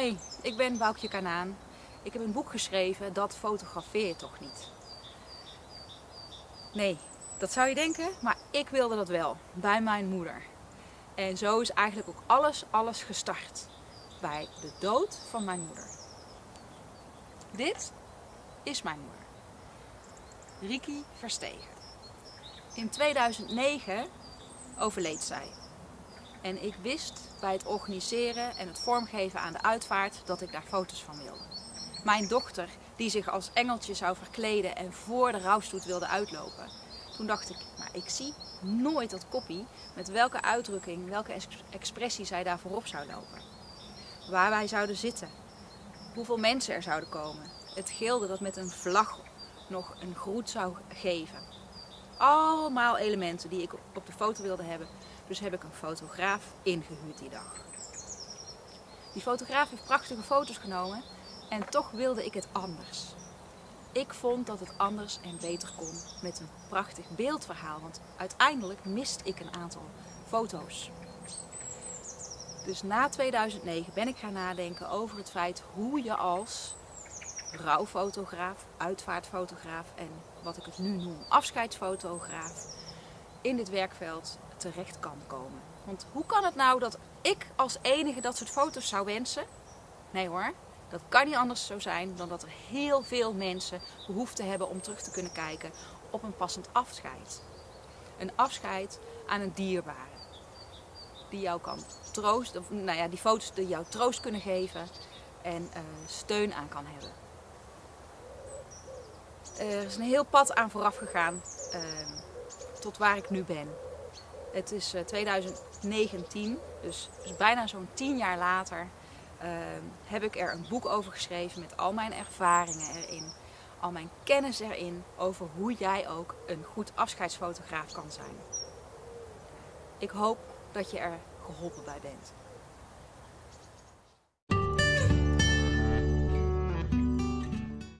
Hoi, ik ben Boukje Kanaan. Ik heb een boek geschreven, dat fotografeer toch niet? Nee, dat zou je denken, maar ik wilde dat wel, bij mijn moeder. En zo is eigenlijk ook alles, alles gestart. Bij de dood van mijn moeder. Dit is mijn moeder. Riki Verstegen. In 2009 overleed zij. En ik wist bij het organiseren en het vormgeven aan de uitvaart dat ik daar foto's van wilde. Mijn dochter, die zich als engeltje zou verkleden en voor de rouwstoet wilde uitlopen. Toen dacht ik, maar ik zie nooit dat koppie met welke uitdrukking, welke expressie zij daar voorop zou lopen. Waar wij zouden zitten, hoeveel mensen er zouden komen. Het gilde dat met een vlag nog een groet zou geven. Allemaal elementen die ik op de foto wilde hebben dus heb ik een fotograaf ingehuurd die dag. Die fotograaf heeft prachtige foto's genomen en toch wilde ik het anders. Ik vond dat het anders en beter kon met een prachtig beeldverhaal, want uiteindelijk mist ik een aantal foto's. Dus na 2009 ben ik gaan nadenken over het feit hoe je als rouwfotograaf, uitvaartfotograaf en wat ik het nu noem afscheidsfotograaf in dit werkveld terecht kan komen. Want hoe kan het nou dat ik als enige dat soort foto's zou wensen? Nee hoor, dat kan niet anders zo zijn dan dat er heel veel mensen behoefte hebben om terug te kunnen kijken op een passend afscheid. Een afscheid aan een dierbare. Die jou kan troosten, nou ja, die foto's die jou troost kunnen geven en uh, steun aan kan hebben. Er is een heel pad aan vooraf gegaan uh, tot waar ik nu ben. Het is 2019, eh, dus, dus bijna zo'n tien jaar later ehm, heb ik er een boek over geschreven met al mijn ervaringen erin. Al mijn kennis erin over hoe jij ook een goed afscheidsfotograaf kan zijn. Ik hoop dat je er geholpen bij bent.